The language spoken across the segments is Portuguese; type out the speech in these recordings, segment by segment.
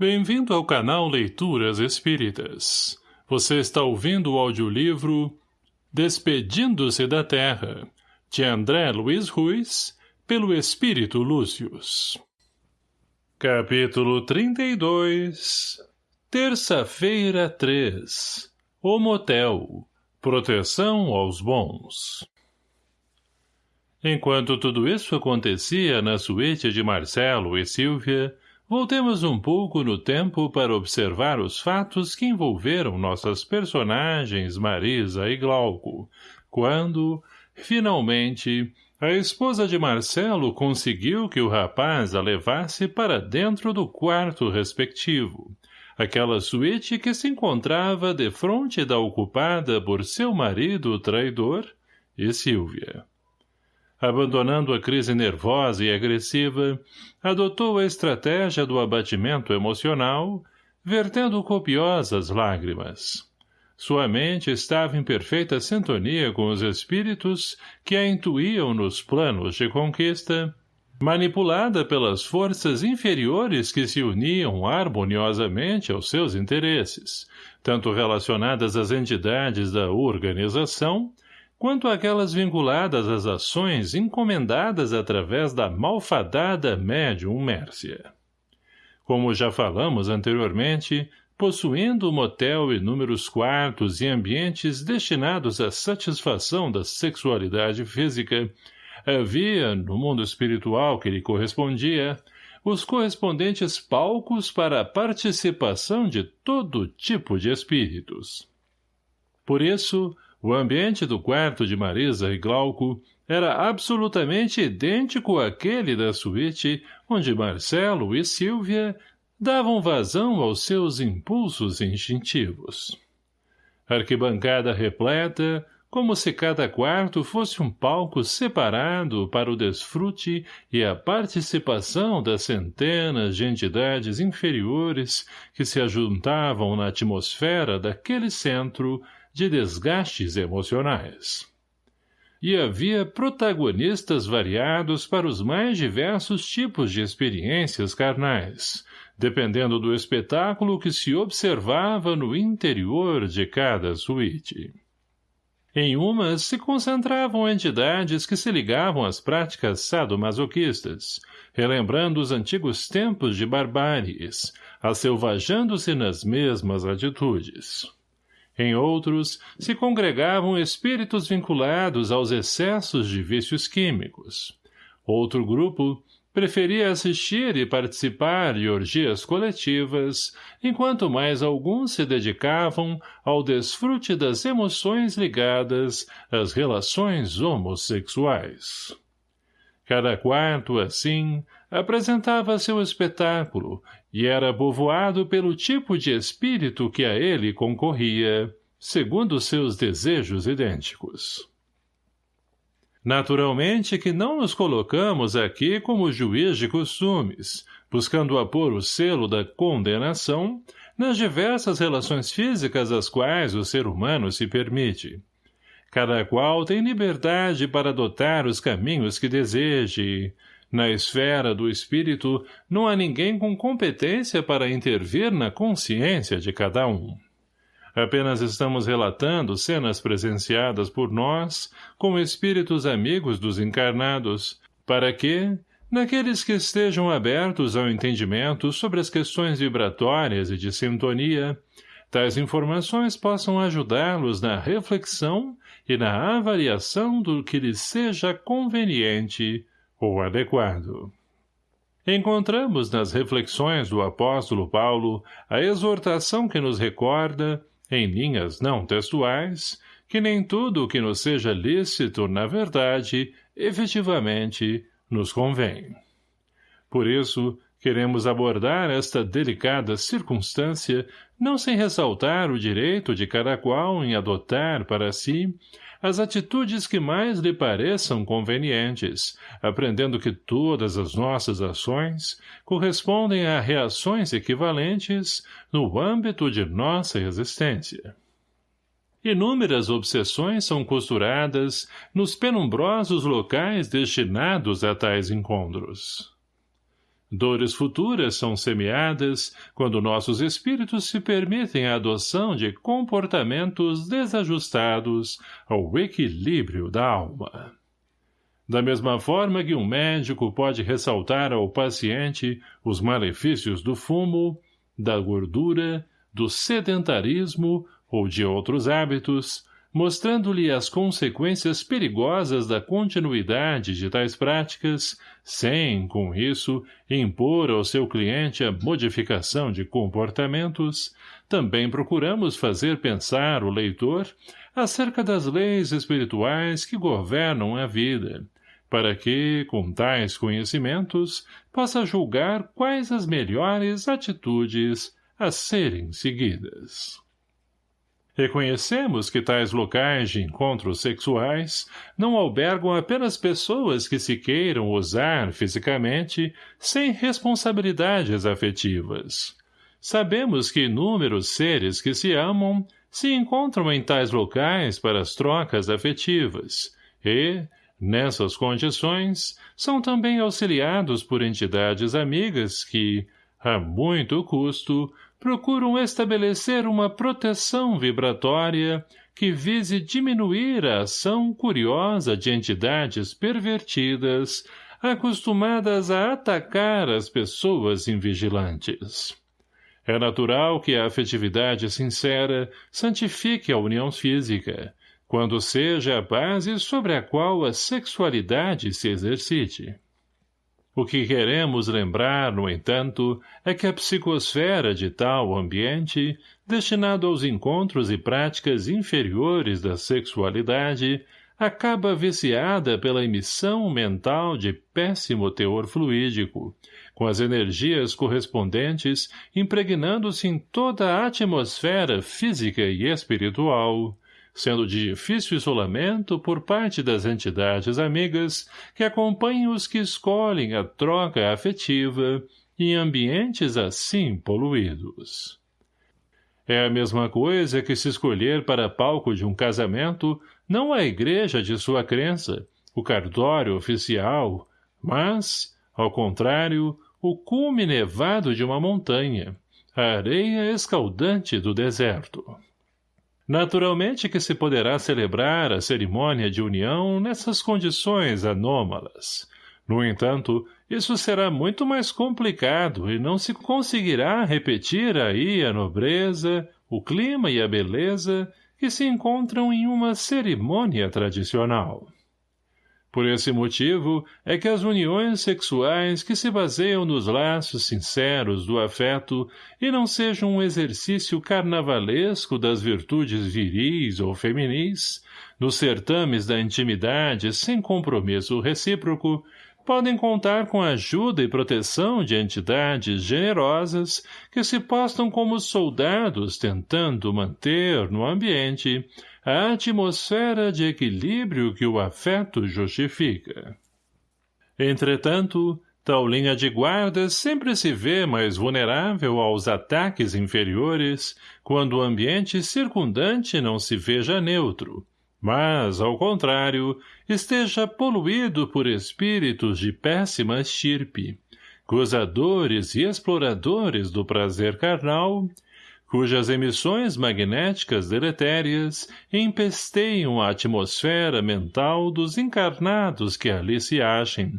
Bem-vindo ao canal Leituras Espíritas. Você está ouvindo o audiolivro Despedindo-se da Terra, de André Luiz Ruiz, pelo Espírito Lúcius. Capítulo 32 Terça-feira 3 O Motel Proteção aos Bons Enquanto tudo isso acontecia na suíte de Marcelo e Silvia, Voltemos um pouco no tempo para observar os fatos que envolveram nossas personagens Marisa e Glauco, quando, finalmente, a esposa de Marcelo conseguiu que o rapaz a levasse para dentro do quarto respectivo, aquela suíte que se encontrava defronte da ocupada por seu marido traidor e Silvia abandonando a crise nervosa e agressiva, adotou a estratégia do abatimento emocional, vertendo copiosas lágrimas. Sua mente estava em perfeita sintonia com os espíritos que a intuíam nos planos de conquista, manipulada pelas forças inferiores que se uniam harmoniosamente aos seus interesses, tanto relacionadas às entidades da organização, quanto aquelas vinculadas às ações encomendadas através da malfadada médium Mércia. Como já falamos anteriormente, possuindo o motel inúmeros quartos e ambientes destinados à satisfação da sexualidade física, havia, no mundo espiritual que lhe correspondia, os correspondentes palcos para a participação de todo tipo de espíritos. Por isso, o ambiente do quarto de Marisa e Glauco era absolutamente idêntico àquele da suíte onde Marcelo e Silvia davam vazão aos seus impulsos instintivos. Arquibancada repleta, como se cada quarto fosse um palco separado para o desfrute e a participação das centenas de entidades inferiores que se ajuntavam na atmosfera daquele centro de desgastes emocionais. E havia protagonistas variados para os mais diversos tipos de experiências carnais, dependendo do espetáculo que se observava no interior de cada suíte. Em umas se concentravam entidades que se ligavam às práticas sadomasoquistas, relembrando os antigos tempos de barbáries, aselvajando-se nas mesmas atitudes. Em outros, se congregavam espíritos vinculados aos excessos de vícios químicos. Outro grupo preferia assistir e participar de orgias coletivas, enquanto mais alguns se dedicavam ao desfrute das emoções ligadas às relações homossexuais. Cada quarto, assim, apresentava seu espetáculo e era povoado pelo tipo de espírito que a ele concorria, segundo seus desejos idênticos. Naturalmente que não nos colocamos aqui como juiz de costumes, buscando apor o selo da condenação nas diversas relações físicas às quais o ser humano se permite. Cada qual tem liberdade para adotar os caminhos que deseje. Na esfera do espírito, não há ninguém com competência para intervir na consciência de cada um. Apenas estamos relatando cenas presenciadas por nós, como espíritos amigos dos encarnados, para que, naqueles que estejam abertos ao entendimento sobre as questões vibratórias e de sintonia, tais informações possam ajudá-los na reflexão e na avaliação do que lhes seja conveniente ou adequado. Encontramos nas reflexões do apóstolo Paulo a exortação que nos recorda, em linhas não textuais, que nem tudo o que nos seja lícito, na verdade, efetivamente, nos convém. Por isso, queremos abordar esta delicada circunstância não sem ressaltar o direito de cada qual em adotar para si as atitudes que mais lhe pareçam convenientes, aprendendo que todas as nossas ações correspondem a reações equivalentes no âmbito de nossa existência. Inúmeras obsessões são costuradas nos penumbrosos locais destinados a tais encontros. Dores futuras são semeadas quando nossos espíritos se permitem a adoção de comportamentos desajustados ao equilíbrio da alma. Da mesma forma que um médico pode ressaltar ao paciente os malefícios do fumo, da gordura, do sedentarismo ou de outros hábitos, mostrando-lhe as consequências perigosas da continuidade de tais práticas, sem, com isso, impor ao seu cliente a modificação de comportamentos, também procuramos fazer pensar o leitor acerca das leis espirituais que governam a vida, para que, com tais conhecimentos, possa julgar quais as melhores atitudes a serem seguidas. Reconhecemos que tais locais de encontros sexuais não albergam apenas pessoas que se queiram usar fisicamente sem responsabilidades afetivas. Sabemos que inúmeros seres que se amam se encontram em tais locais para as trocas afetivas e, nessas condições, são também auxiliados por entidades amigas que, a muito custo, procuram estabelecer uma proteção vibratória que vise diminuir a ação curiosa de entidades pervertidas acostumadas a atacar as pessoas invigilantes. É natural que a afetividade sincera santifique a união física, quando seja a base sobre a qual a sexualidade se exercite. O que queremos lembrar, no entanto, é que a psicosfera de tal ambiente, destinado aos encontros e práticas inferiores da sexualidade, acaba viciada pela emissão mental de péssimo teor fluídico, com as energias correspondentes impregnando-se em toda a atmosfera física e espiritual, sendo de difícil isolamento por parte das entidades amigas que acompanham os que escolhem a troca afetiva em ambientes assim poluídos. É a mesma coisa que se escolher para palco de um casamento não a igreja de sua crença, o cartório oficial, mas, ao contrário, o cume nevado de uma montanha, a areia escaldante do deserto. Naturalmente que se poderá celebrar a cerimônia de união nessas condições anômalas. No entanto, isso será muito mais complicado e não se conseguirá repetir aí a nobreza, o clima e a beleza que se encontram em uma cerimônia tradicional. Por esse motivo é que as uniões sexuais que se baseiam nos laços sinceros do afeto e não sejam um exercício carnavalesco das virtudes viris ou feminis, nos certames da intimidade sem compromisso recíproco, podem contar com a ajuda e proteção de entidades generosas que se postam como soldados tentando manter no ambiente a atmosfera de equilíbrio que o afeto justifica. Entretanto, tal linha de guarda sempre se vê mais vulnerável aos ataques inferiores quando o ambiente circundante não se veja neutro, mas, ao contrário, esteja poluído por espíritos de péssima estirpe, gozadores e exploradores do prazer carnal cujas emissões magnéticas deletérias empesteiam a atmosfera mental dos encarnados que ali se achem,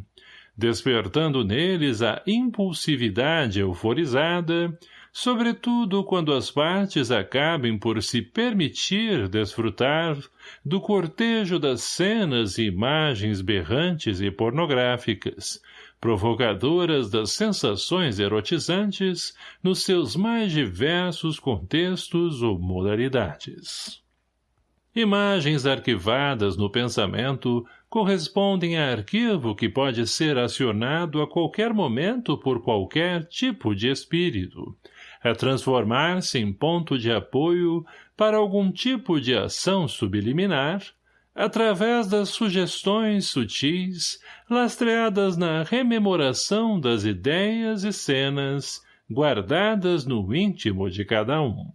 despertando neles a impulsividade euforizada, sobretudo quando as partes acabem por se permitir desfrutar do cortejo das cenas e imagens berrantes e pornográficas, provocadoras das sensações erotizantes nos seus mais diversos contextos ou modalidades. Imagens arquivadas no pensamento correspondem a arquivo que pode ser acionado a qualquer momento por qualquer tipo de espírito, a transformar-se em ponto de apoio para algum tipo de ação subliminar, através das sugestões sutis, lastreadas na rememoração das ideias e cenas guardadas no íntimo de cada um.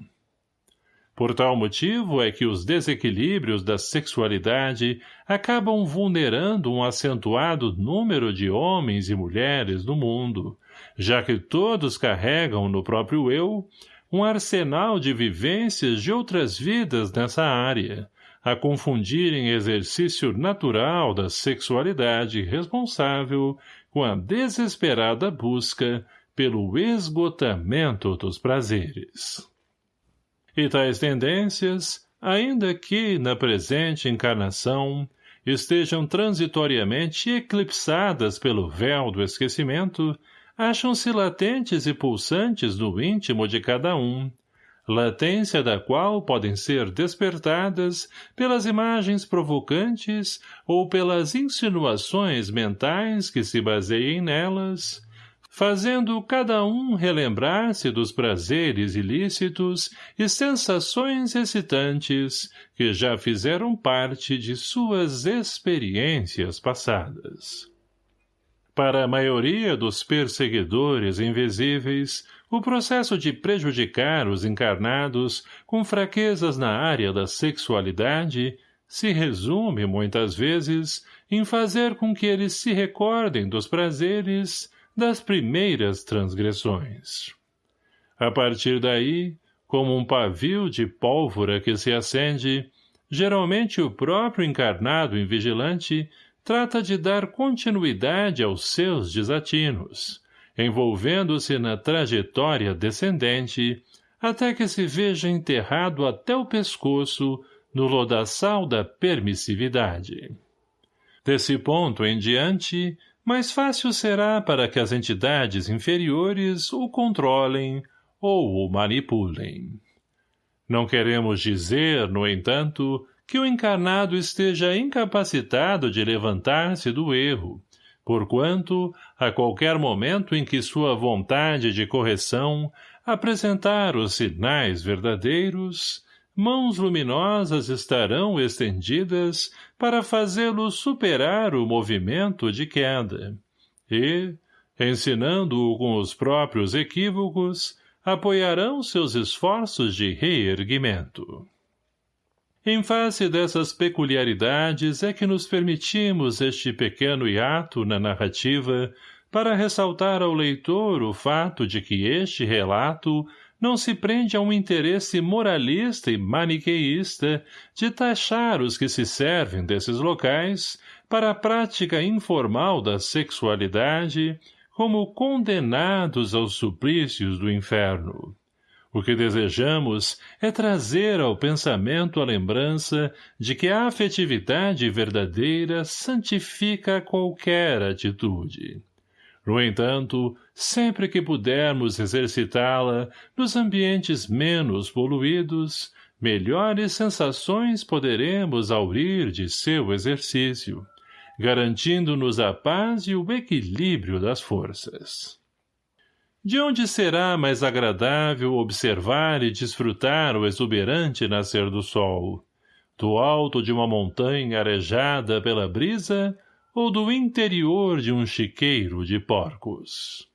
Por tal motivo é que os desequilíbrios da sexualidade acabam vulnerando um acentuado número de homens e mulheres no mundo, já que todos carregam no próprio eu um arsenal de vivências de outras vidas nessa área, a confundirem exercício natural da sexualidade responsável com a desesperada busca pelo esgotamento dos prazeres. E tais tendências, ainda que, na presente encarnação, estejam transitoriamente eclipsadas pelo véu do esquecimento, acham-se latentes e pulsantes no íntimo de cada um, latência da qual podem ser despertadas pelas imagens provocantes ou pelas insinuações mentais que se baseiem nelas, fazendo cada um relembrar-se dos prazeres ilícitos e sensações excitantes que já fizeram parte de suas experiências passadas. Para a maioria dos perseguidores invisíveis, o processo de prejudicar os encarnados com fraquezas na área da sexualidade se resume, muitas vezes, em fazer com que eles se recordem dos prazeres das primeiras transgressões. A partir daí, como um pavio de pólvora que se acende, geralmente o próprio encarnado invigilante trata de dar continuidade aos seus desatinos, envolvendo-se na trajetória descendente, até que se veja enterrado até o pescoço no lodaçal da permissividade. Desse ponto em diante, mais fácil será para que as entidades inferiores o controlem ou o manipulem. Não queremos dizer, no entanto, que o encarnado esteja incapacitado de levantar-se do erro, porquanto, a qualquer momento em que sua vontade de correção apresentar os sinais verdadeiros, mãos luminosas estarão estendidas para fazê-lo superar o movimento de queda. E, ensinando-o com os próprios equívocos, apoiarão seus esforços de reerguimento. Em face dessas peculiaridades é que nos permitimos este pequeno hiato na narrativa para ressaltar ao leitor o fato de que este relato não se prende a um interesse moralista e maniqueísta de taxar os que se servem desses locais para a prática informal da sexualidade como condenados aos suplícios do inferno. O que desejamos é trazer ao pensamento a lembrança de que a afetividade verdadeira santifica qualquer atitude. No entanto, sempre que pudermos exercitá-la nos ambientes menos poluídos, melhores sensações poderemos aurir de seu exercício, garantindo-nos a paz e o equilíbrio das forças. De onde será mais agradável observar e desfrutar o exuberante nascer do sol? Do alto de uma montanha arejada pela brisa ou do interior de um chiqueiro de porcos?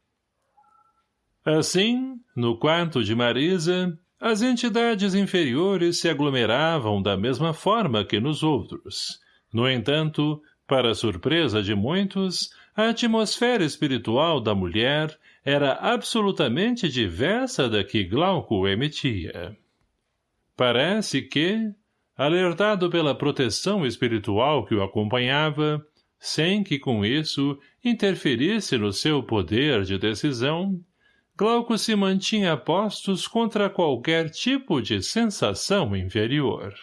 Assim, no quarto de Marisa, as entidades inferiores se aglomeravam da mesma forma que nos outros. No entanto, para surpresa de muitos, a atmosfera espiritual da mulher era absolutamente diversa da que Glauco emitia. Parece que, alertado pela proteção espiritual que o acompanhava, sem que com isso interferisse no seu poder de decisão, Glauco se mantinha postos contra qualquer tipo de sensação inferior.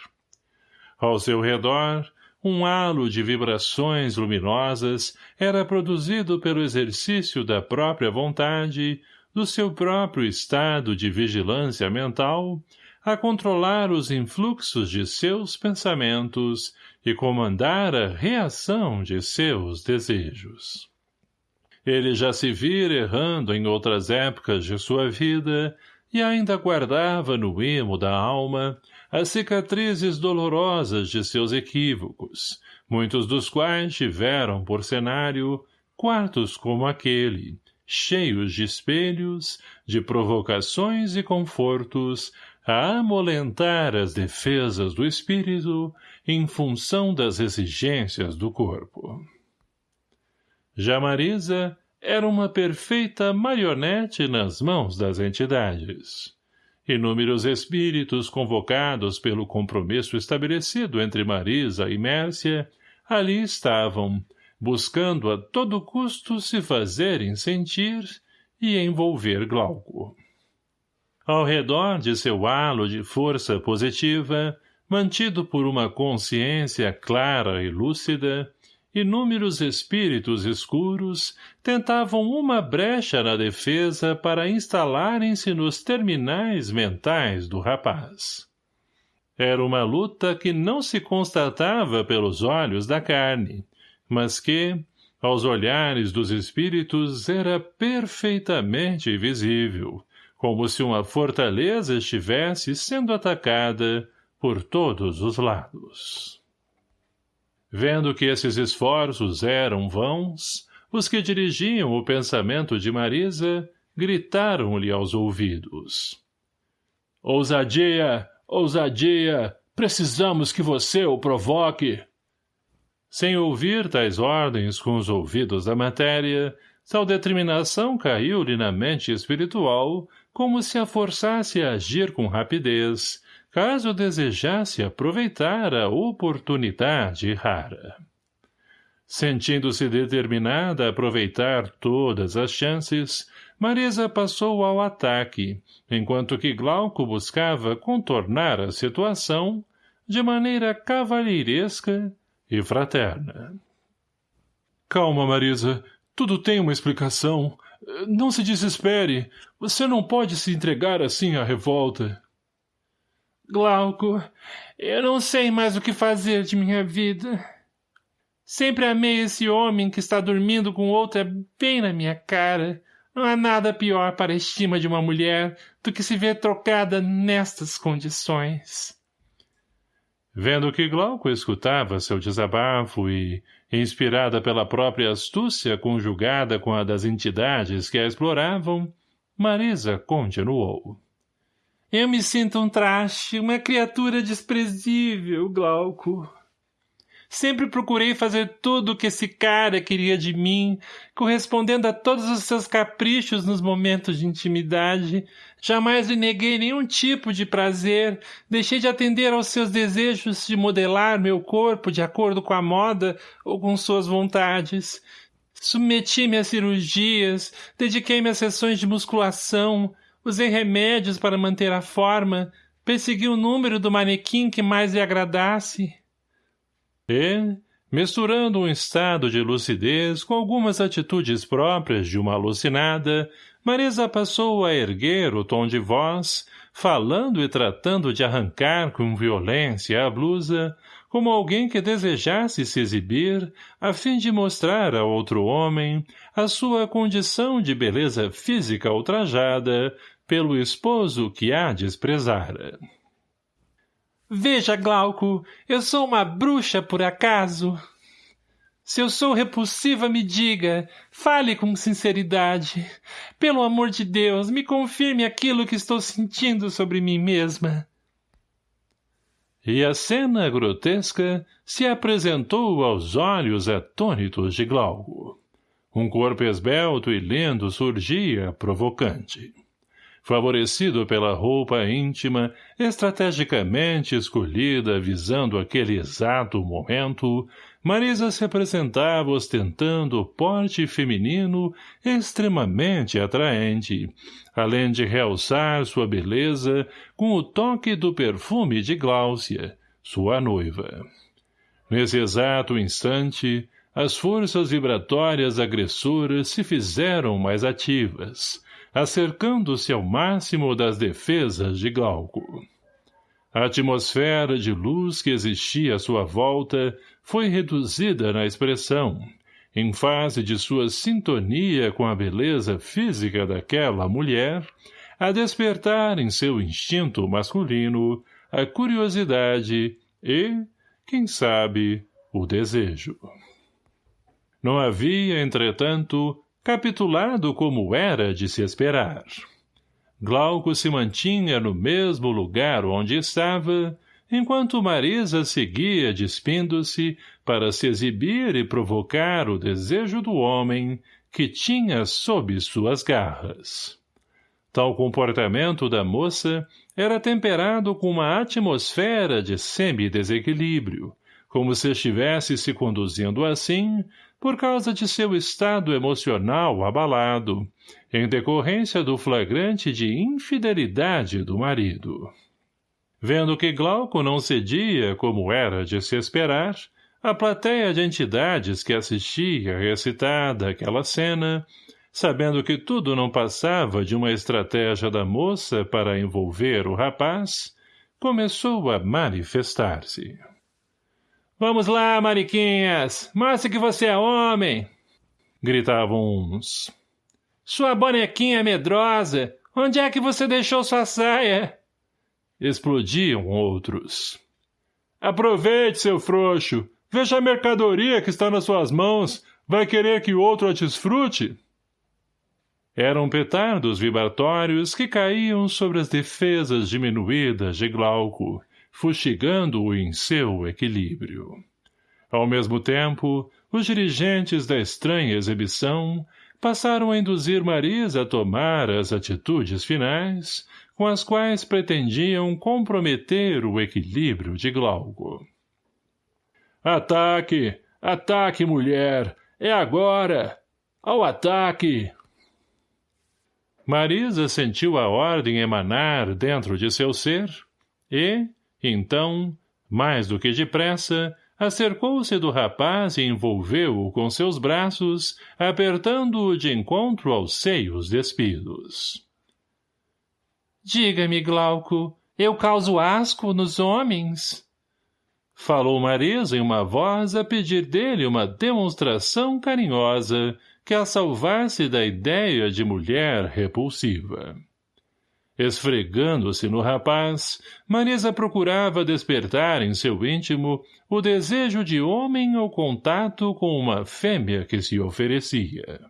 Ao seu redor, um halo de vibrações luminosas era produzido pelo exercício da própria vontade, do seu próprio estado de vigilância mental, a controlar os influxos de seus pensamentos e comandar a reação de seus desejos. Ele já se vira errando em outras épocas de sua vida e ainda guardava no imo da alma as cicatrizes dolorosas de seus equívocos, muitos dos quais tiveram por cenário quartos como aquele, cheios de espelhos, de provocações e confortos, a amolentar as defesas do espírito em função das exigências do corpo. Já Marisa era uma perfeita marionete nas mãos das entidades. Inúmeros espíritos convocados pelo compromisso estabelecido entre Marisa e Mércia ali estavam, buscando a todo custo se fazerem sentir e envolver Glauco. Ao redor de seu halo de força positiva, mantido por uma consciência clara e lúcida, inúmeros espíritos escuros tentavam uma brecha na defesa para instalarem-se nos terminais mentais do rapaz. Era uma luta que não se constatava pelos olhos da carne, mas que, aos olhares dos espíritos, era perfeitamente visível, como se uma fortaleza estivesse sendo atacada por todos os lados. Vendo que esses esforços eram vãos, os que dirigiam o pensamento de Marisa gritaram-lhe aos ouvidos. Ousadia! Ousadia! Precisamos que você o provoque! Sem ouvir tais ordens com os ouvidos da matéria, tal determinação caiu-lhe na mente espiritual como se a forçasse a agir com rapidez, caso desejasse aproveitar a oportunidade rara. Sentindo-se determinada a aproveitar todas as chances, Marisa passou ao ataque, enquanto que Glauco buscava contornar a situação de maneira cavalheiresca e fraterna. Calma, Marisa. Tudo tem uma explicação. Não se desespere. Você não pode se entregar assim à revolta. Glauco, eu não sei mais o que fazer de minha vida. Sempre amei esse homem que está dormindo com outra bem na minha cara. Não há nada pior para a estima de uma mulher do que se ver trocada nestas condições. Vendo que Glauco escutava seu desabafo e, inspirada pela própria astúcia conjugada com a das entidades que a exploravam, Marisa continuou. Eu me sinto um traste, uma criatura desprezível, Glauco. Sempre procurei fazer tudo o que esse cara queria de mim, correspondendo a todos os seus caprichos nos momentos de intimidade. Jamais lhe neguei nenhum tipo de prazer, deixei de atender aos seus desejos de modelar meu corpo de acordo com a moda ou com suas vontades. Submeti-me a cirurgias, dediquei-me a sessões de musculação, Usei remédios para manter a forma, persegui o número do manequim que mais lhe agradasse. E, misturando um estado de lucidez com algumas atitudes próprias de uma alucinada, Marisa passou a erguer o tom de voz, falando e tratando de arrancar com violência a blusa, como alguém que desejasse se exibir, a fim de mostrar a outro homem a sua condição de beleza física ultrajada, pelo esposo que a desprezara. Veja, Glauco, eu sou uma bruxa por acaso? Se eu sou repulsiva, me diga, fale com sinceridade. Pelo amor de Deus, me confirme aquilo que estou sentindo sobre mim mesma. E a cena grotesca se apresentou aos olhos atônitos de Glauco. Um corpo esbelto e lindo surgia, provocante favorecido pela roupa íntima, estrategicamente escolhida visando aquele exato momento, Marisa se apresentava ostentando porte feminino extremamente atraente, além de realçar sua beleza com o toque do perfume de Gláucia, sua noiva. Nesse exato instante, as forças vibratórias agressoras se fizeram mais ativas, acercando-se ao máximo das defesas de Glauco. A atmosfera de luz que existia à sua volta foi reduzida na expressão, em face de sua sintonia com a beleza física daquela mulher, a despertar em seu instinto masculino a curiosidade e, quem sabe, o desejo. Não havia, entretanto, capitulado como era de se esperar. Glauco se mantinha no mesmo lugar onde estava, enquanto Marisa seguia despindo-se para se exibir e provocar o desejo do homem que tinha sob suas garras. Tal comportamento da moça era temperado com uma atmosfera de semi-desequilíbrio, como se estivesse se conduzindo assim por causa de seu estado emocional abalado, em decorrência do flagrante de infidelidade do marido. Vendo que Glauco não cedia como era de se esperar, a plateia de entidades que assistia recitada aquela cena, sabendo que tudo não passava de uma estratégia da moça para envolver o rapaz, começou a manifestar-se. Vamos lá, mariquinhas! Mostre que você é homem! Gritavam uns. Sua bonequinha medrosa! Onde é que você deixou sua saia? Explodiam outros. Aproveite, seu frouxo! Veja a mercadoria que está nas suas mãos! Vai querer que outro a desfrute? Eram petardos vibratórios que caíam sobre as defesas diminuídas de Glauco, fustigando-o em seu equilíbrio. Ao mesmo tempo, os dirigentes da estranha exibição passaram a induzir Marisa a tomar as atitudes finais com as quais pretendiam comprometer o equilíbrio de Glauco. Ataque! Ataque, mulher! É agora! Ao ataque! Marisa sentiu a ordem emanar dentro de seu ser e, então, mais do que depressa, acercou-se do rapaz e envolveu-o com seus braços, apertando-o de encontro aos seios despidos. Diga-me, Glauco, eu causo asco nos homens? Falou Marisa em uma voz a pedir dele uma demonstração carinhosa que a salvasse da ideia de mulher repulsiva. Esfregando-se no rapaz, Marisa procurava despertar em seu íntimo o desejo de homem ao contato com uma fêmea que se oferecia.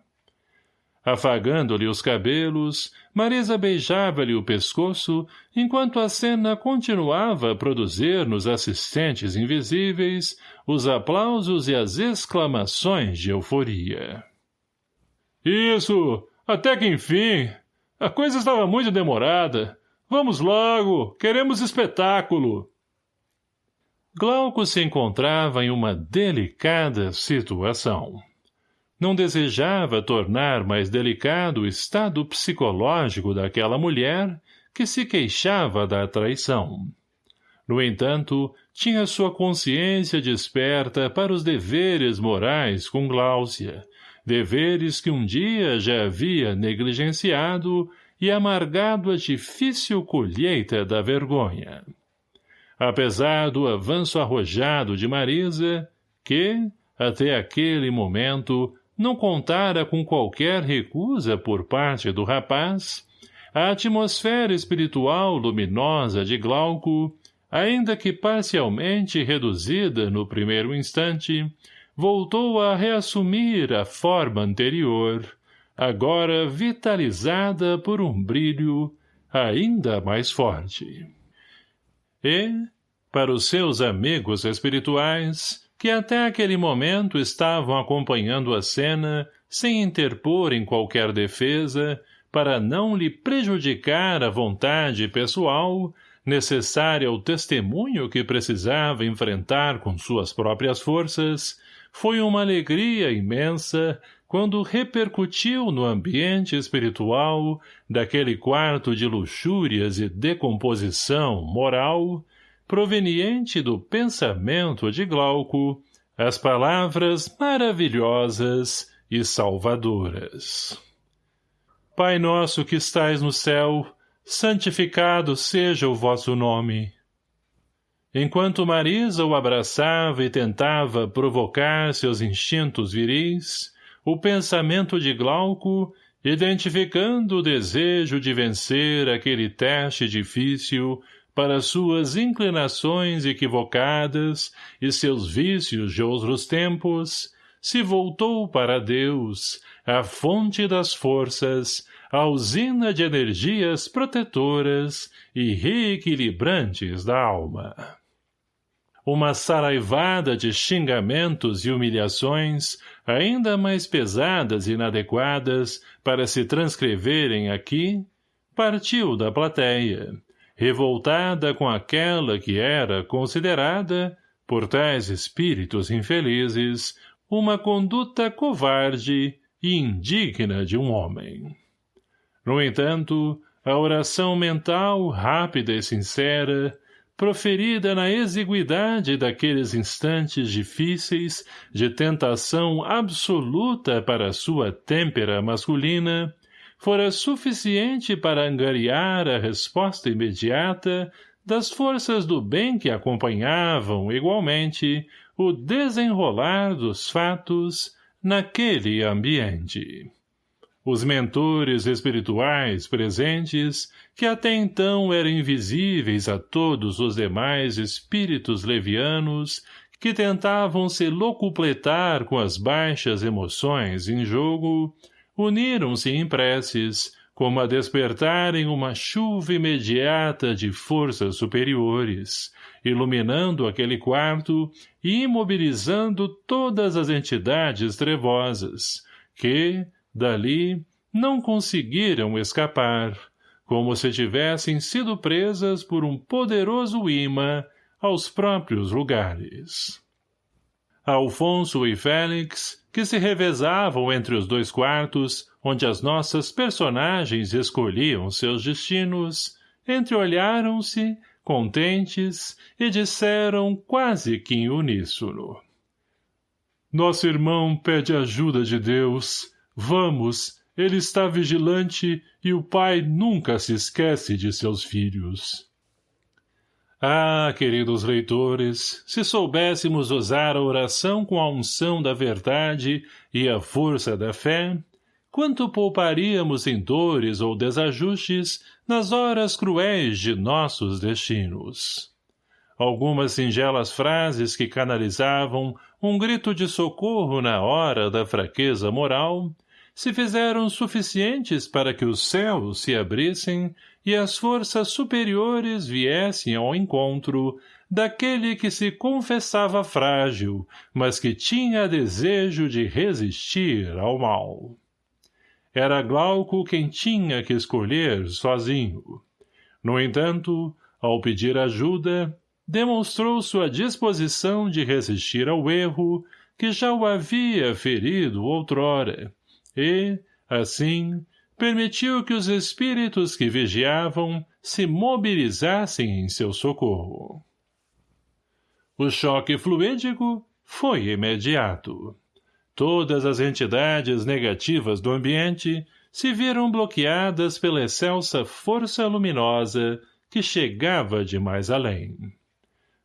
Afagando-lhe os cabelos, Marisa beijava-lhe o pescoço, enquanto a cena continuava a produzir nos assistentes invisíveis os aplausos e as exclamações de euforia. — Isso! Até que enfim! A coisa estava muito demorada. Vamos logo, queremos espetáculo. Glauco se encontrava em uma delicada situação. Não desejava tornar mais delicado o estado psicológico daquela mulher que se queixava da traição. No entanto, tinha sua consciência desperta para os deveres morais com Gláucia, deveres que um dia já havia negligenciado e amargado a difícil colheita da vergonha. Apesar do avanço arrojado de Marisa, que, até aquele momento, não contara com qualquer recusa por parte do rapaz, a atmosfera espiritual luminosa de Glauco, ainda que parcialmente reduzida no primeiro instante, voltou a reassumir a forma anterior, agora vitalizada por um brilho ainda mais forte. E, para os seus amigos espirituais, que até aquele momento estavam acompanhando a cena sem interpor em qualquer defesa, para não lhe prejudicar a vontade pessoal, necessária ao testemunho que precisava enfrentar com suas próprias forças, foi uma alegria imensa quando repercutiu no ambiente espiritual daquele quarto de luxúrias e decomposição moral, proveniente do pensamento de Glauco, as palavras maravilhosas e salvadoras. Pai nosso que estais no céu, santificado seja o vosso nome. Enquanto Marisa o abraçava e tentava provocar seus instintos viris, o pensamento de Glauco, identificando o desejo de vencer aquele teste difícil para suas inclinações equivocadas e seus vícios de outros tempos, se voltou para Deus, a fonte das forças, a usina de energias protetoras e reequilibrantes da alma. Uma saraivada de xingamentos e humilhações, ainda mais pesadas e inadequadas para se transcreverem aqui, partiu da plateia, revoltada com aquela que era considerada, por tais espíritos infelizes, uma conduta covarde e indigna de um homem. No entanto, a oração mental, rápida e sincera, proferida na exiguidade daqueles instantes difíceis de tentação absoluta para sua têmpera masculina, fora suficiente para angariar a resposta imediata das forças do bem que acompanhavam, igualmente, o desenrolar dos fatos naquele ambiente. Os mentores espirituais presentes, que até então eram invisíveis a todos os demais espíritos levianos, que tentavam se locupletar com as baixas emoções em jogo, uniram-se em preces, como a despertarem uma chuva imediata de forças superiores, iluminando aquele quarto e imobilizando todas as entidades trevosas, que, Dali, não conseguiram escapar, como se tivessem sido presas por um poderoso imã aos próprios lugares. Alfonso e Félix, que se revezavam entre os dois quartos, onde as nossas personagens escolhiam seus destinos, entreolharam-se, contentes, e disseram quase que em uníssono. Nosso irmão pede ajuda de Deus, Vamos, ele está vigilante e o pai nunca se esquece de seus filhos. Ah, queridos leitores, se soubéssemos usar a oração com a unção da verdade e a força da fé, quanto pouparíamos em dores ou desajustes nas horas cruéis de nossos destinos. Algumas singelas frases que canalizavam um grito de socorro na hora da fraqueza moral se fizeram suficientes para que os céus se abrissem e as forças superiores viessem ao encontro daquele que se confessava frágil, mas que tinha desejo de resistir ao mal. Era Glauco quem tinha que escolher sozinho. No entanto, ao pedir ajuda, demonstrou sua disposição de resistir ao erro que já o havia ferido outrora, e, assim, permitiu que os espíritos que vigiavam se mobilizassem em seu socorro. O choque fluídico foi imediato. Todas as entidades negativas do ambiente se viram bloqueadas pela excelsa força luminosa que chegava de mais além.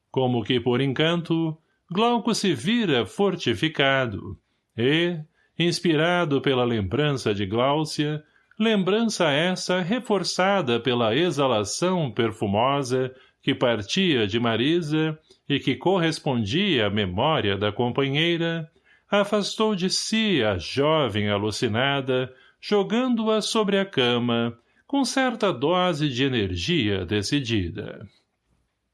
Como que por encanto, Glauco se vira fortificado, e, inspirado pela lembrança de Gláucia, lembrança essa reforçada pela exalação perfumosa que partia de Marisa e que correspondia à memória da companheira, afastou de si a jovem alucinada, jogando-a sobre a cama, com certa dose de energia decidida.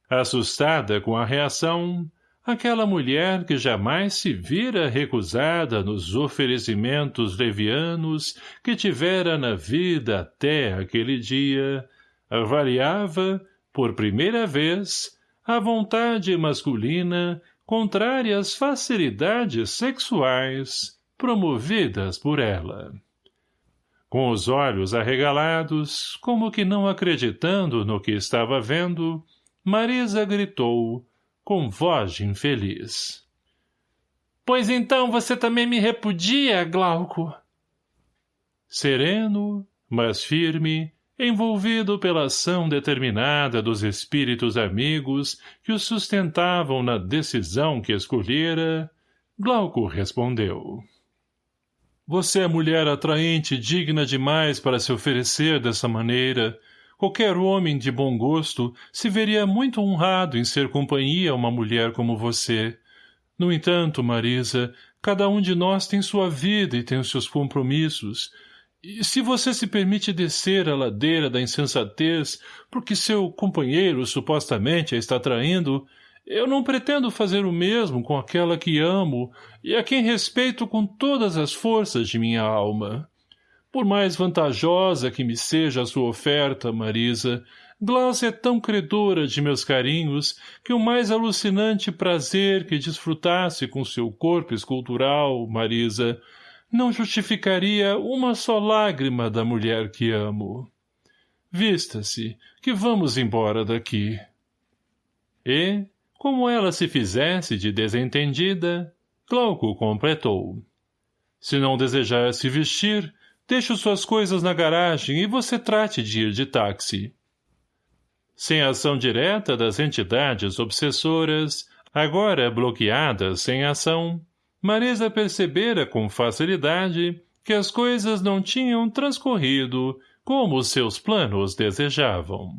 Assustada com a reação, aquela mulher que jamais se vira recusada nos oferecimentos levianos que tivera na vida até aquele dia, avaliava, por primeira vez, a vontade masculina contrária às facilidades sexuais promovidas por ela. Com os olhos arregalados, como que não acreditando no que estava vendo, Marisa gritou, com voz de infeliz. Pois então você também me repudia, Glauco? Sereno, mas firme, envolvido pela ação determinada dos espíritos amigos que o sustentavam na decisão que escolhera, Glauco respondeu. Você é mulher atraente e digna demais para se oferecer dessa maneira, Qualquer homem de bom gosto se veria muito honrado em ser companhia a uma mulher como você. No entanto, Marisa, cada um de nós tem sua vida e tem os seus compromissos. E se você se permite descer a ladeira da insensatez porque seu companheiro supostamente a está traindo, Eu não pretendo fazer o mesmo com aquela que amo e a quem respeito com todas as forças de minha alma. Por mais vantajosa que me seja a sua oferta, Marisa, Glaucia é tão credora de meus carinhos que o mais alucinante prazer que desfrutasse com seu corpo escultural, Marisa, não justificaria uma só lágrima da mulher que amo. Vista-se, que vamos embora daqui. E, como ela se fizesse de desentendida, Glauco completou. Se não desejar se vestir, deixe suas coisas na garagem e você trate de ir de táxi. Sem ação direta das entidades obsessoras, agora bloqueadas sem ação, Marisa percebera com facilidade que as coisas não tinham transcorrido como seus planos desejavam.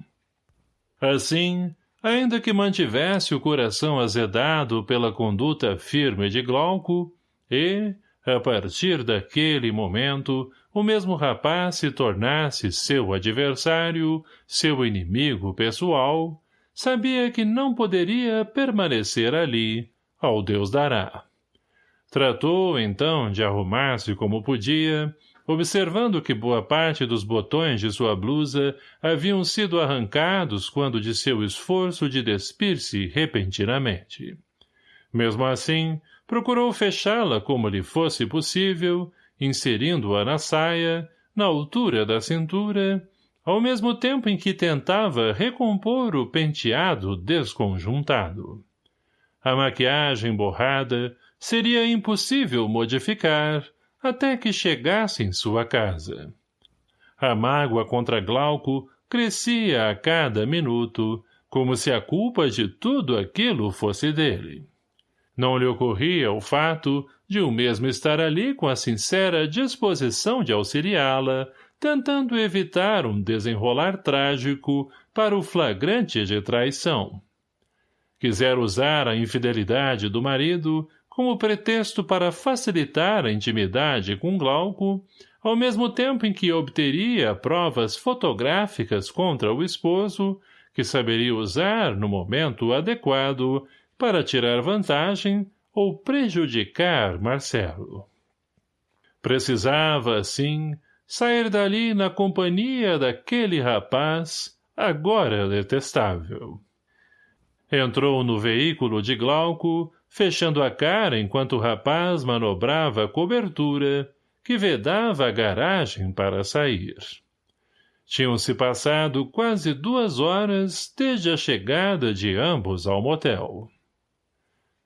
Assim, ainda que mantivesse o coração azedado pela conduta firme de Glauco, e, a partir daquele momento, o mesmo rapaz se tornasse seu adversário, seu inimigo pessoal, sabia que não poderia permanecer ali, ao Deus dará. Tratou, então, de arrumar-se como podia, observando que boa parte dos botões de sua blusa haviam sido arrancados quando de seu esforço de despir-se repentinamente. Mesmo assim, procurou fechá-la como lhe fosse possível, inserindo-a na saia, na altura da cintura, ao mesmo tempo em que tentava recompor o penteado desconjuntado. A maquiagem borrada seria impossível modificar, até que chegasse em sua casa. A mágoa contra Glauco crescia a cada minuto, como se a culpa de tudo aquilo fosse dele. Não lhe ocorria o fato de o mesmo estar ali com a sincera disposição de auxiliá-la, tentando evitar um desenrolar trágico para o flagrante de traição. Quisera usar a infidelidade do marido como pretexto para facilitar a intimidade com Glauco, ao mesmo tempo em que obteria provas fotográficas contra o esposo, que saberia usar no momento adequado para tirar vantagem ou prejudicar Marcelo. Precisava, assim, sair dali na companhia daquele rapaz, agora detestável. Entrou no veículo de Glauco, fechando a cara enquanto o rapaz manobrava a cobertura, que vedava a garagem para sair. Tinham-se passado quase duas horas desde a chegada de ambos ao motel.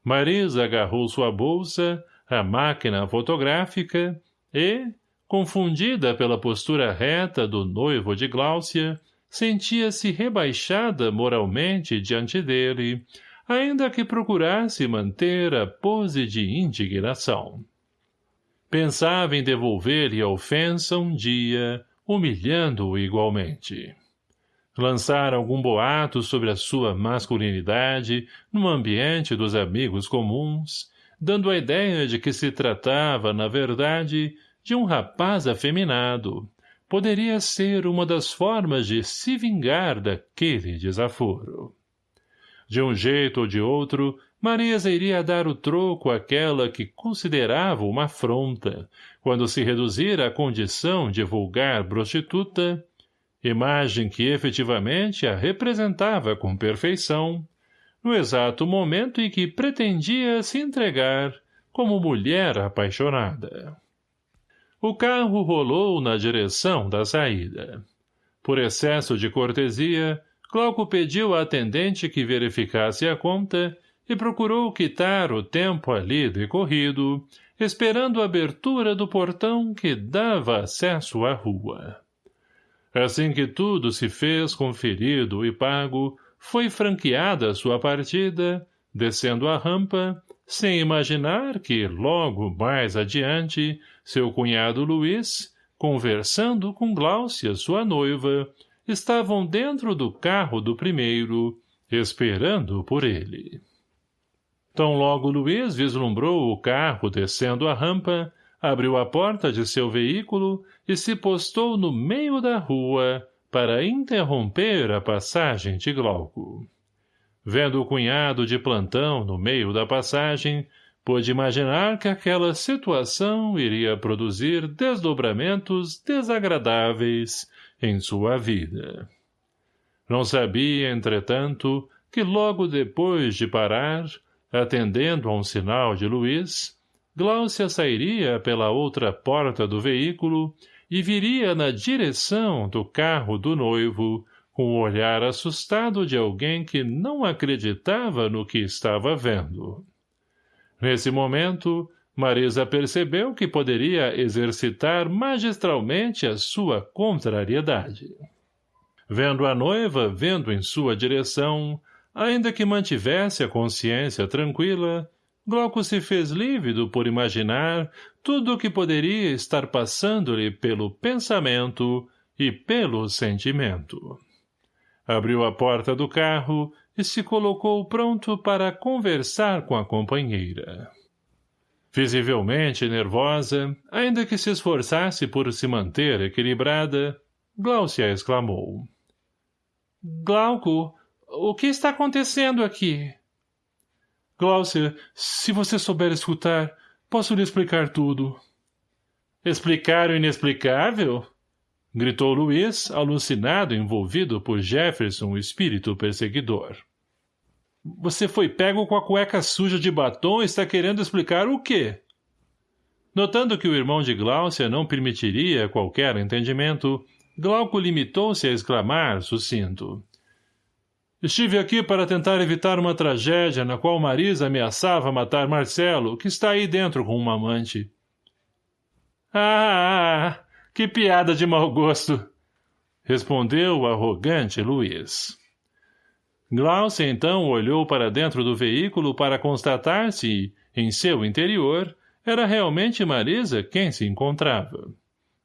Marisa agarrou sua bolsa, a máquina fotográfica e, confundida pela postura reta do noivo de Gláucia, sentia-se rebaixada moralmente diante dele, ainda que procurasse manter a pose de indignação. Pensava em devolver-lhe a ofensa um dia, humilhando-o igualmente. Lançar algum boato sobre a sua masculinidade no ambiente dos amigos comuns, dando a ideia de que se tratava, na verdade, de um rapaz afeminado, poderia ser uma das formas de se vingar daquele desaforo. De um jeito ou de outro, Marisa iria dar o troco àquela que considerava uma afronta, quando se reduzir à condição de vulgar prostituta, imagem que efetivamente a representava com perfeição, no exato momento em que pretendia se entregar como mulher apaixonada. O carro rolou na direção da saída. Por excesso de cortesia, Glauco pediu à atendente que verificasse a conta e procurou quitar o tempo ali decorrido, esperando a abertura do portão que dava acesso à rua. Assim que tudo se fez conferido e pago, foi franqueada sua partida, descendo a rampa, sem imaginar que, logo mais adiante, seu cunhado Luiz, conversando com Gláucia, sua noiva, estavam dentro do carro do primeiro, esperando por ele. Tão logo Luiz vislumbrou o carro descendo a rampa, abriu a porta de seu veículo e se postou no meio da rua para interromper a passagem de Glauco. Vendo o cunhado de plantão no meio da passagem, pôde imaginar que aquela situação iria produzir desdobramentos desagradáveis em sua vida. Não sabia, entretanto, que logo depois de parar, atendendo a um sinal de Luiz, Gláucia sairia pela outra porta do veículo e viria na direção do carro do noivo, com o olhar assustado de alguém que não acreditava no que estava vendo. Nesse momento, Marisa percebeu que poderia exercitar magistralmente a sua contrariedade. Vendo a noiva vendo em sua direção, ainda que mantivesse a consciência tranquila, Glauco se fez lívido por imaginar tudo o que poderia estar passando-lhe pelo pensamento e pelo sentimento. Abriu a porta do carro e se colocou pronto para conversar com a companheira. Visivelmente nervosa, ainda que se esforçasse por se manter equilibrada, Glaucia exclamou. — Glauco, o que está acontecendo aqui? — Glaucia, se você souber escutar, posso lhe explicar tudo. — Explicar o inexplicável? gritou Luiz, alucinado envolvido por Jefferson, o espírito perseguidor. Você foi pego com a cueca suja de batom e está querendo explicar o quê? Notando que o irmão de Gláucia não permitiria qualquer entendimento, Glauco limitou-se a exclamar, sucinto. Estive aqui para tentar evitar uma tragédia na qual Marisa ameaçava matar Marcelo, que está aí dentro com uma amante. Ah, que piada de mau gosto! Respondeu o arrogante Luiz. Glaucia então olhou para dentro do veículo para constatar se, em seu interior, era realmente Marisa quem se encontrava.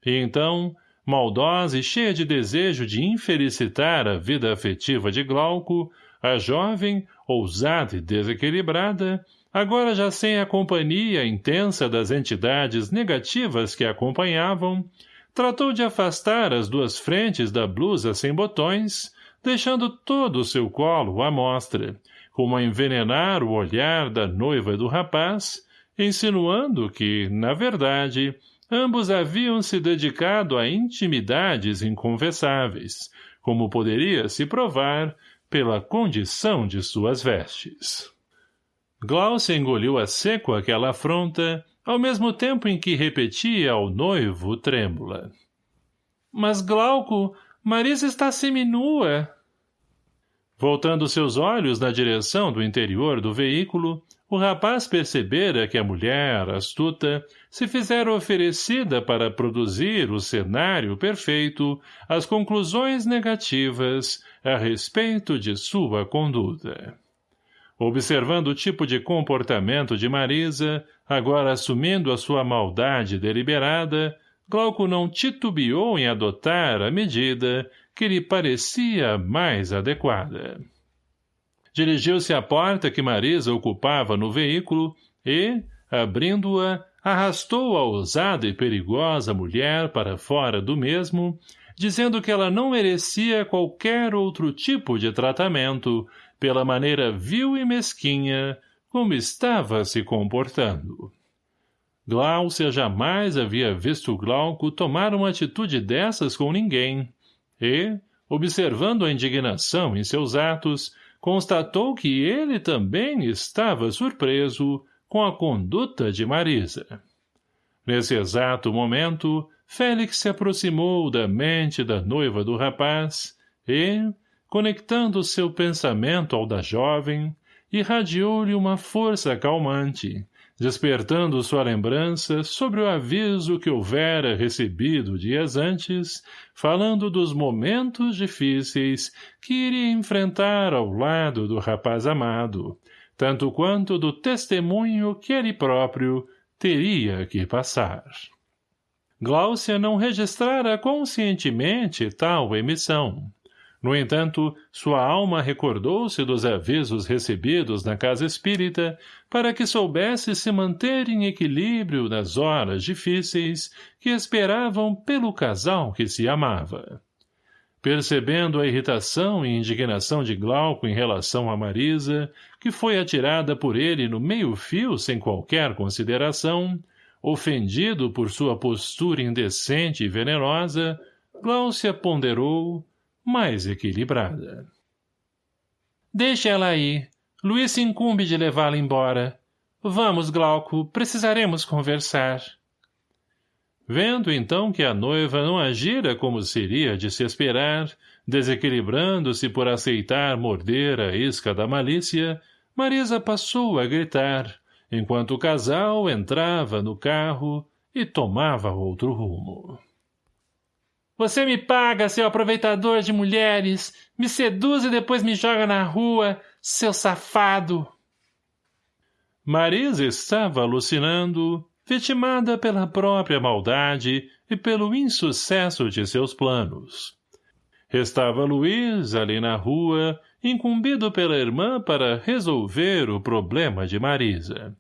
E então, maldosa e cheia de desejo de infelicitar a vida afetiva de Glauco, a jovem, ousada e desequilibrada, agora já sem a companhia intensa das entidades negativas que a acompanhavam, tratou de afastar as duas frentes da blusa sem botões, deixando todo o seu colo à mostra, como a envenenar o olhar da noiva do rapaz, insinuando que, na verdade, ambos haviam se dedicado a intimidades inconfessáveis, como poderia se provar pela condição de suas vestes. Glaucia engoliu a seco aquela afronta ao mesmo tempo em que repetia ao noivo trêmula. Mas, Glauco, Marisa está seminua. Voltando seus olhos na direção do interior do veículo, o rapaz percebera que a mulher, astuta, se fizera oferecida para produzir o cenário perfeito, as conclusões negativas a respeito de sua conduta. Observando o tipo de comportamento de Marisa, agora assumindo a sua maldade deliberada, Glauco não titubeou em adotar a medida que lhe parecia mais adequada. Dirigiu-se à porta que Marisa ocupava no veículo e, abrindo-a, arrastou a ousada e perigosa mulher para fora do mesmo, dizendo que ela não merecia qualquer outro tipo de tratamento, pela maneira vil e mesquinha como estava se comportando. Gláucia jamais havia visto Glauco tomar uma atitude dessas com ninguém, e, observando a indignação em seus atos, constatou que ele também estava surpreso com a conduta de Marisa. Nesse exato momento, Félix se aproximou da mente da noiva do rapaz e, conectando seu pensamento ao da jovem, irradiou-lhe uma força calmante, despertando sua lembrança sobre o aviso que houvera recebido dias antes, falando dos momentos difíceis que iria enfrentar ao lado do rapaz amado, tanto quanto do testemunho que ele próprio teria que passar. Gláucia não registrara conscientemente tal emissão. No entanto, sua alma recordou-se dos avisos recebidos na casa espírita para que soubesse se manter em equilíbrio nas horas difíceis que esperavam pelo casal que se amava. Percebendo a irritação e indignação de Glauco em relação a Marisa, que foi atirada por ele no meio-fio sem qualquer consideração, ofendido por sua postura indecente e venenosa, Gláucia ponderou, mais equilibrada. Deixe ela aí. Luiz se incumbe de levá-la embora. Vamos, Glauco, precisaremos conversar. Vendo então que a noiva não agira como seria de se esperar, desequilibrando-se por aceitar morder a isca da malícia, Marisa passou a gritar, enquanto o casal entrava no carro e tomava outro rumo. Você me paga, seu aproveitador de mulheres, me seduz e depois me joga na rua, seu safado! Marisa estava alucinando, vitimada pela própria maldade e pelo insucesso de seus planos. Restava Luiz, ali na rua, incumbido pela irmã para resolver o problema de Marisa.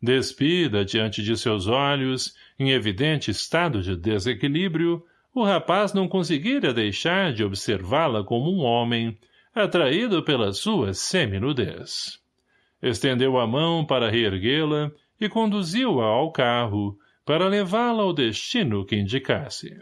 Despida diante de seus olhos, em evidente estado de desequilíbrio, o rapaz não conseguira deixar de observá-la como um homem, atraído pela sua seminudez. Estendeu a mão para reerguê-la e conduziu-a ao carro, para levá-la ao destino que indicasse.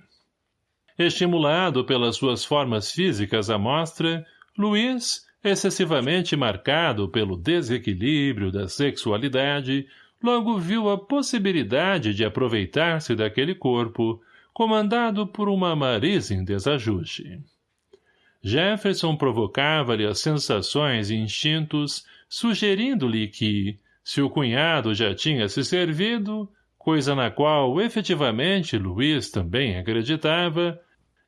Estimulado pelas suas formas físicas à mostra, Luiz, excessivamente marcado pelo desequilíbrio da sexualidade, logo viu a possibilidade de aproveitar-se daquele corpo, comandado por uma Marisa em desajuste. Jefferson provocava-lhe as sensações e instintos, sugerindo-lhe que, se o cunhado já tinha se servido, coisa na qual efetivamente Luiz também acreditava,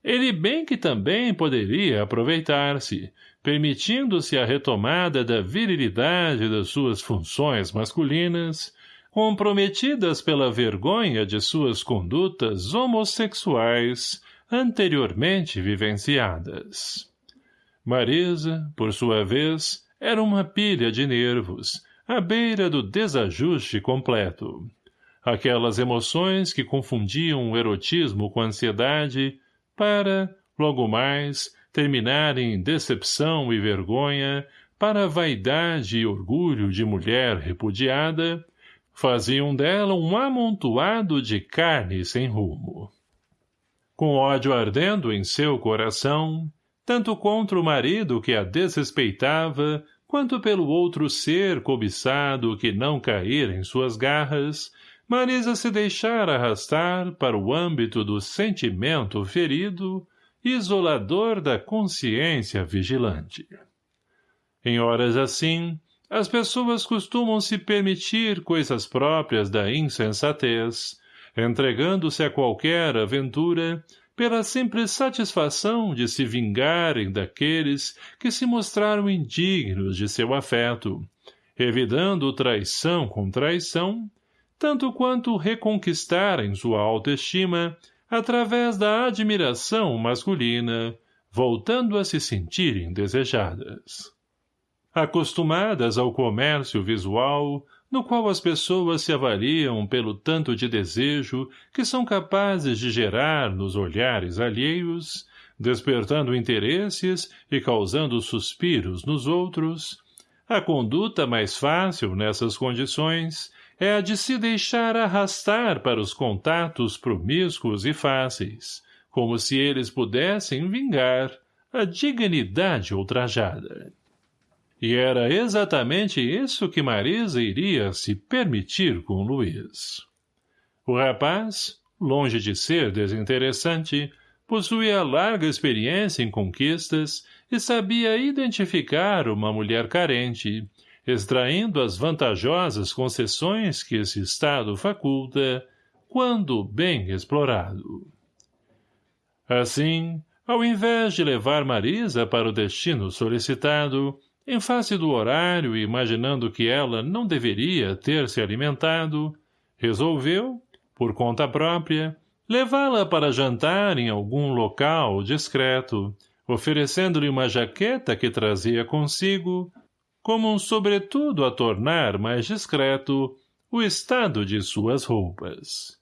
ele bem que também poderia aproveitar-se, permitindo-se a retomada da virilidade das suas funções masculinas, comprometidas pela vergonha de suas condutas homossexuais anteriormente vivenciadas. Marisa, por sua vez, era uma pilha de nervos, à beira do desajuste completo. Aquelas emoções que confundiam o erotismo com a ansiedade para, logo mais, terminarem em decepção e vergonha para a vaidade e orgulho de mulher repudiada, faziam dela um amontoado de carne sem rumo. Com ódio ardendo em seu coração, tanto contra o marido que a desrespeitava, quanto pelo outro ser cobiçado que não caíra em suas garras, Marisa se deixara arrastar para o âmbito do sentimento ferido, isolador da consciência vigilante. Em horas assim, as pessoas costumam se permitir coisas próprias da insensatez, entregando-se a qualquer aventura pela simples satisfação de se vingarem daqueles que se mostraram indignos de seu afeto, revidando traição com traição, tanto quanto reconquistarem sua autoestima através da admiração masculina, voltando a se sentirem desejadas. Acostumadas ao comércio visual, no qual as pessoas se avaliam pelo tanto de desejo que são capazes de gerar nos olhares alheios, despertando interesses e causando suspiros nos outros, a conduta mais fácil nessas condições é a de se deixar arrastar para os contatos promíscuos e fáceis, como se eles pudessem vingar a dignidade ultrajada. E era exatamente isso que Marisa iria se permitir com Luiz. O rapaz, longe de ser desinteressante, possuía larga experiência em conquistas e sabia identificar uma mulher carente, extraindo as vantajosas concessões que esse estado faculta, quando bem explorado. Assim, ao invés de levar Marisa para o destino solicitado, em face do horário e imaginando que ela não deveria ter se alimentado, resolveu, por conta própria, levá-la para jantar em algum local discreto, oferecendo-lhe uma jaqueta que trazia consigo, como um sobretudo a tornar mais discreto o estado de suas roupas.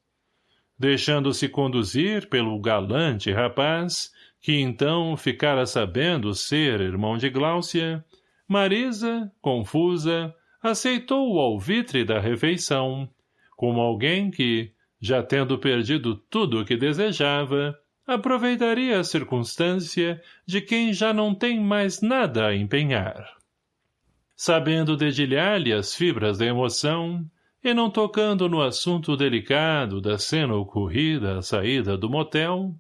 Deixando-se conduzir pelo galante rapaz, que então ficara sabendo ser irmão de Gláucia, Marisa, confusa, aceitou o alvitre da refeição, como alguém que, já tendo perdido tudo o que desejava, aproveitaria a circunstância de quem já não tem mais nada a empenhar. Sabendo dedilhar-lhe as fibras da emoção, e não tocando no assunto delicado da cena ocorrida à saída do motel,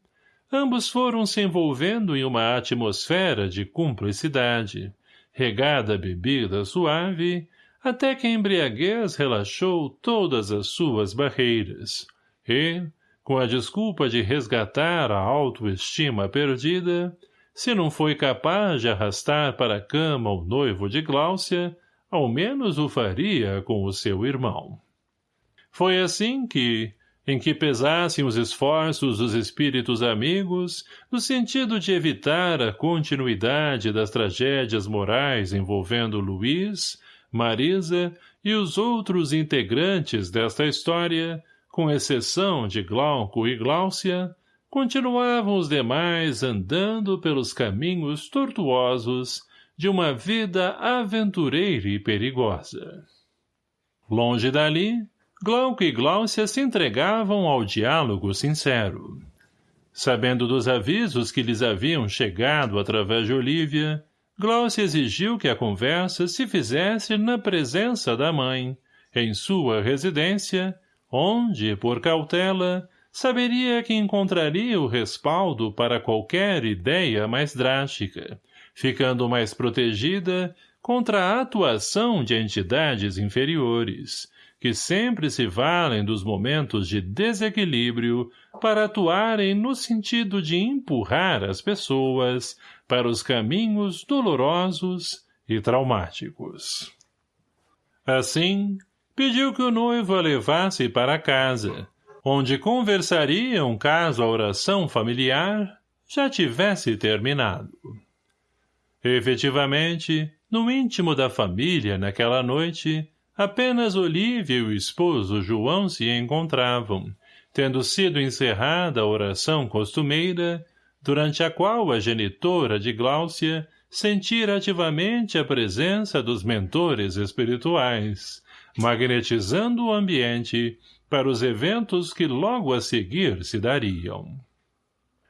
ambos foram se envolvendo em uma atmosfera de cumplicidade, regada a bebida suave, até que a embriaguez relaxou todas as suas barreiras, e, com a desculpa de resgatar a autoestima perdida, se não foi capaz de arrastar para a cama o noivo de Gláucia, ao menos o faria com o seu irmão. Foi assim que, em que pesassem os esforços dos espíritos amigos, no sentido de evitar a continuidade das tragédias morais envolvendo Luiz, Marisa e os outros integrantes desta história, com exceção de Glauco e Gláucia, continuavam os demais andando pelos caminhos tortuosos de uma vida aventureira e perigosa. Longe dali, Glauco e Gláucia se entregavam ao diálogo sincero. Sabendo dos avisos que lhes haviam chegado através de Olívia, Gláucia exigiu que a conversa se fizesse na presença da mãe, em sua residência, onde, por cautela, saberia que encontraria o respaldo para qualquer ideia mais drástica, ficando mais protegida contra a atuação de entidades inferiores, que sempre se valem dos momentos de desequilíbrio para atuarem no sentido de empurrar as pessoas para os caminhos dolorosos e traumáticos. Assim, pediu que o noivo a levasse para casa, onde conversariam caso a oração familiar já tivesse terminado. Efetivamente, no íntimo da família naquela noite, Apenas Olívia e o esposo João se encontravam, tendo sido encerrada a oração costumeira, durante a qual a genitora de Gláucia sentira ativamente a presença dos mentores espirituais, magnetizando o ambiente para os eventos que logo a seguir se dariam.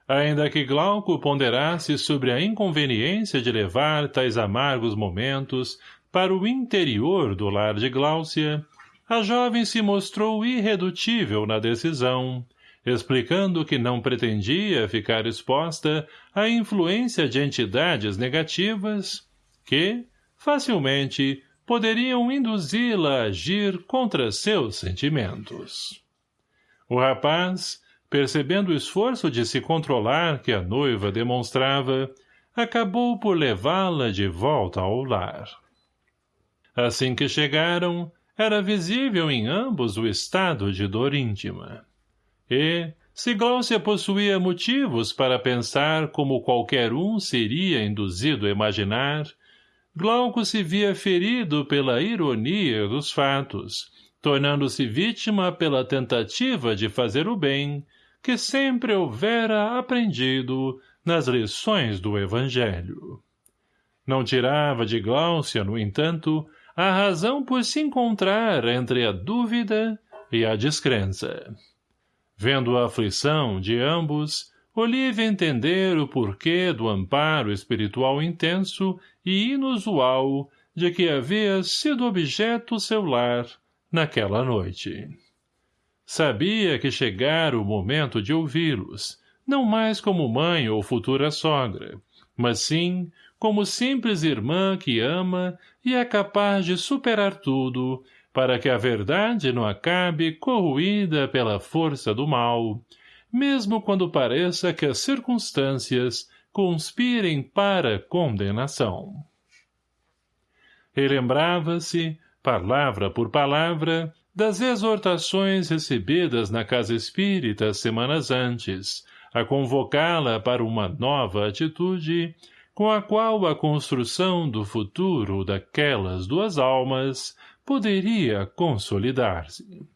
Ainda que Glauco ponderasse sobre a inconveniência de levar tais amargos momentos para o interior do lar de Gláucia, a jovem se mostrou irredutível na decisão, explicando que não pretendia ficar exposta à influência de entidades negativas que, facilmente, poderiam induzi-la a agir contra seus sentimentos. O rapaz, percebendo o esforço de se controlar que a noiva demonstrava, acabou por levá-la de volta ao lar. Assim que chegaram, era visível em ambos o estado de dor íntima. E, se Gláucia possuía motivos para pensar como qualquer um seria induzido a imaginar, Glauco se via ferido pela ironia dos fatos, tornando-se vítima pela tentativa de fazer o bem, que sempre houvera aprendido nas lições do Evangelho. Não tirava de Gláucia, no entanto, a razão por se encontrar entre a dúvida e a descrença. Vendo a aflição de ambos, Olivia entender o porquê do amparo espiritual intenso e inusual de que havia sido objeto seu lar naquela noite. Sabia que chegara o momento de ouvi-los, não mais como mãe ou futura sogra, mas sim como simples irmã que ama e é capaz de superar tudo, para que a verdade não acabe corroída pela força do mal, mesmo quando pareça que as circunstâncias conspirem para condenação. Relembrava-se, palavra por palavra, das exortações recebidas na casa espírita semanas antes, a convocá-la para uma nova atitude com a qual a construção do futuro daquelas duas almas poderia consolidar-se.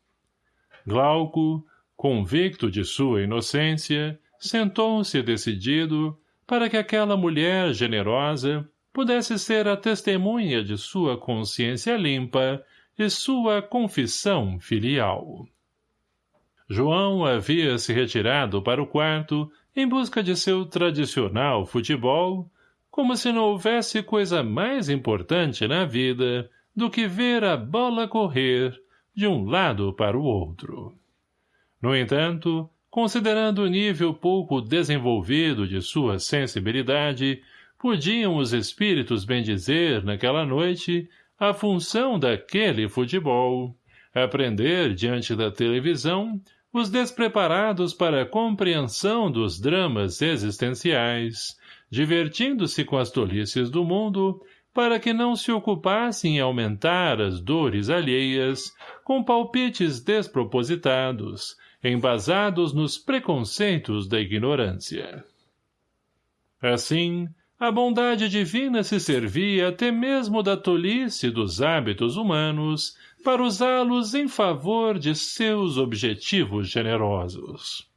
Glauco, convicto de sua inocência, sentou-se decidido, para que aquela mulher generosa pudesse ser a testemunha de sua consciência limpa e sua confissão filial. João havia se retirado para o quarto em busca de seu tradicional futebol, como se não houvesse coisa mais importante na vida do que ver a bola correr de um lado para o outro. No entanto, considerando o nível pouco desenvolvido de sua sensibilidade, podiam os espíritos bendizer, naquela noite, a função daquele futebol, aprender diante da televisão os despreparados para a compreensão dos dramas existenciais, divertindo-se com as tolices do mundo, para que não se ocupassem em aumentar as dores alheias com palpites despropositados, embasados nos preconceitos da ignorância. Assim, a bondade divina se servia até mesmo da tolice dos hábitos humanos para usá-los em favor de seus objetivos generosos.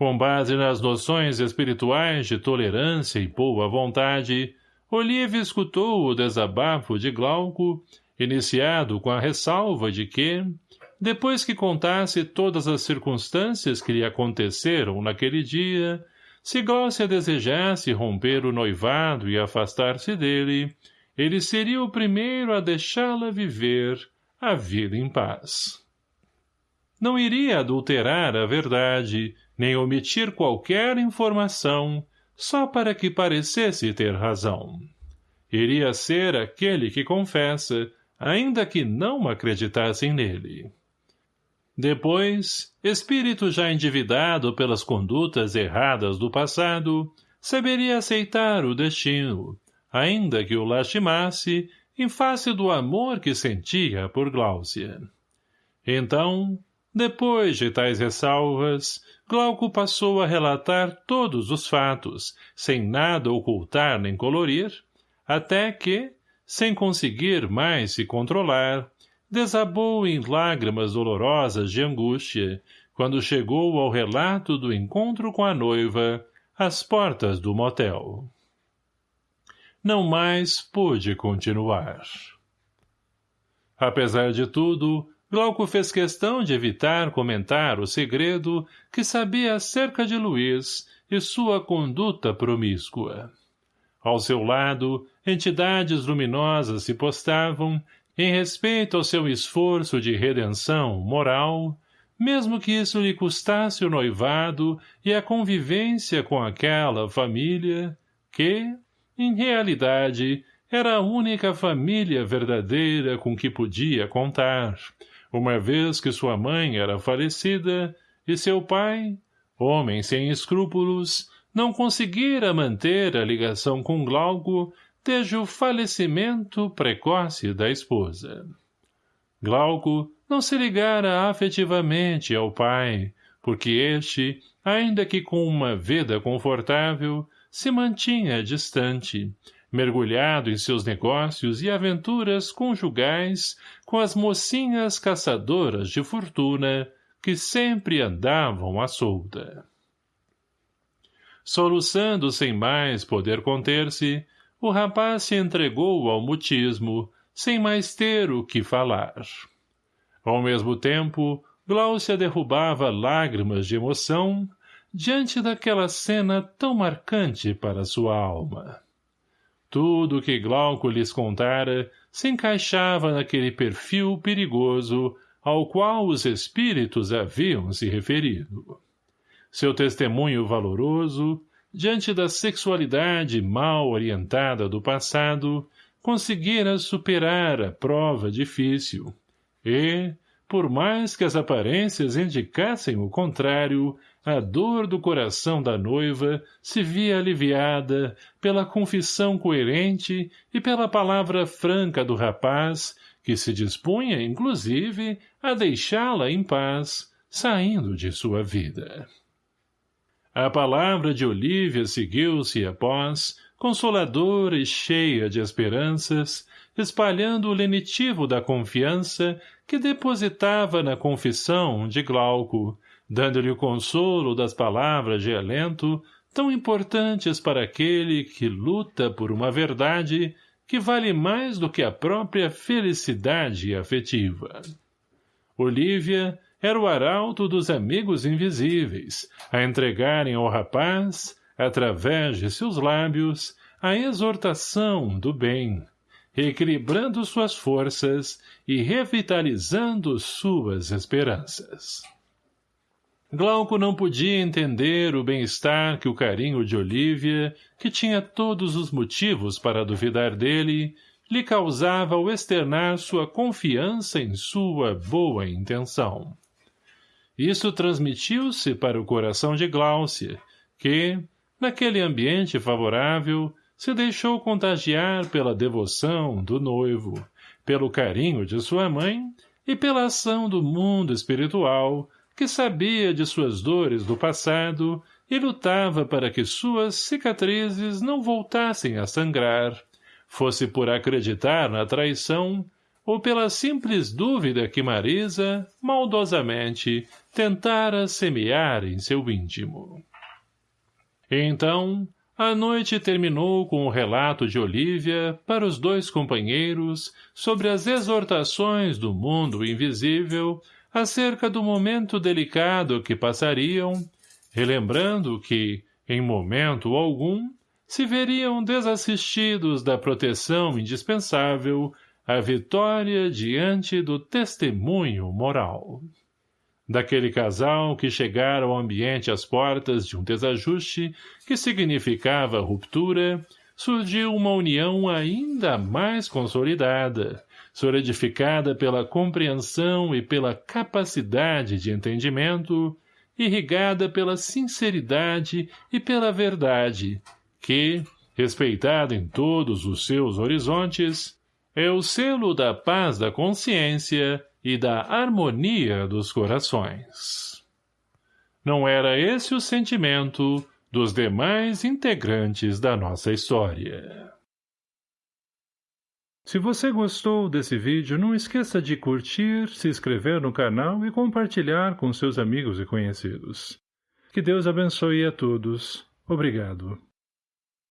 Com base nas noções espirituais de tolerância e boa vontade, Olívia escutou o desabafo de Glauco, iniciado com a ressalva de que, depois que contasse todas as circunstâncias que lhe aconteceram naquele dia, se Glaucia desejasse romper o noivado e afastar-se dele, ele seria o primeiro a deixá-la viver a vida em paz. Não iria adulterar a verdade, nem omitir qualquer informação, só para que parecesse ter razão. Iria ser aquele que confessa, ainda que não acreditassem nele. Depois, espírito já endividado pelas condutas erradas do passado, saberia aceitar o destino, ainda que o lastimasse em face do amor que sentia por Gláucia. Então, depois de tais ressalvas, Glauco passou a relatar todos os fatos, sem nada ocultar nem colorir, até que, sem conseguir mais se controlar, desabou em lágrimas dolorosas de angústia, quando chegou ao relato do encontro com a noiva, às portas do motel não mais pôde continuar. Apesar de tudo, Glauco fez questão de evitar comentar o segredo que sabia acerca de Luiz e sua conduta promíscua. Ao seu lado, entidades luminosas se postavam, em respeito ao seu esforço de redenção moral, mesmo que isso lhe custasse o noivado e a convivência com aquela família que, em realidade, era a única família verdadeira com que podia contar, uma vez que sua mãe era falecida e seu pai, homem sem escrúpulos, não conseguira manter a ligação com Glauco desde o falecimento precoce da esposa. Glauco não se ligara afetivamente ao pai, porque este, ainda que com uma vida confortável, se mantinha distante, mergulhado em seus negócios e aventuras conjugais com as mocinhas caçadoras de fortuna que sempre andavam à solta. Soluçando sem mais poder conter-se, o rapaz se entregou ao mutismo, sem mais ter o que falar. Ao mesmo tempo, Gláucia derrubava lágrimas de emoção diante daquela cena tão marcante para sua alma. Tudo o que Glauco lhes contara se encaixava naquele perfil perigoso ao qual os espíritos haviam se referido. Seu testemunho valoroso, diante da sexualidade mal orientada do passado, conseguira superar a prova difícil, e, por mais que as aparências indicassem o contrário, a dor do coração da noiva se via aliviada pela confissão coerente e pela palavra franca do rapaz, que se dispunha, inclusive, a deixá-la em paz, saindo de sua vida. A palavra de Olívia seguiu-se após, consoladora e cheia de esperanças, espalhando o lenitivo da confiança que depositava na confissão de Glauco, dando-lhe o consolo das palavras de alento, tão importantes para aquele que luta por uma verdade que vale mais do que a própria felicidade afetiva. Olívia era o arauto dos amigos invisíveis, a entregarem ao rapaz, através de seus lábios, a exortação do bem, reequilibrando suas forças e revitalizando suas esperanças. Glauco não podia entender o bem-estar que o carinho de Olívia, que tinha todos os motivos para duvidar dele, lhe causava ao externar sua confiança em sua boa intenção. Isso transmitiu-se para o coração de Gláucia, que, naquele ambiente favorável, se deixou contagiar pela devoção do noivo, pelo carinho de sua mãe e pela ação do mundo espiritual, que sabia de suas dores do passado e lutava para que suas cicatrizes não voltassem a sangrar, fosse por acreditar na traição ou pela simples dúvida que Marisa, maldosamente, tentara semear em seu íntimo. Então, a noite terminou com o relato de Olívia para os dois companheiros sobre as exortações do mundo invisível acerca do momento delicado que passariam, relembrando que, em momento algum, se veriam desassistidos da proteção indispensável à vitória diante do testemunho moral. Daquele casal que chegara ao ambiente às portas de um desajuste que significava ruptura, surgiu uma união ainda mais consolidada, solidificada pela compreensão e pela capacidade de entendimento, irrigada pela sinceridade e pela verdade, que, respeitada em todos os seus horizontes, é o selo da paz da consciência e da harmonia dos corações. Não era esse o sentimento dos demais integrantes da nossa história. Se você gostou desse vídeo, não esqueça de curtir, se inscrever no canal e compartilhar com seus amigos e conhecidos. Que Deus abençoe a todos. Obrigado.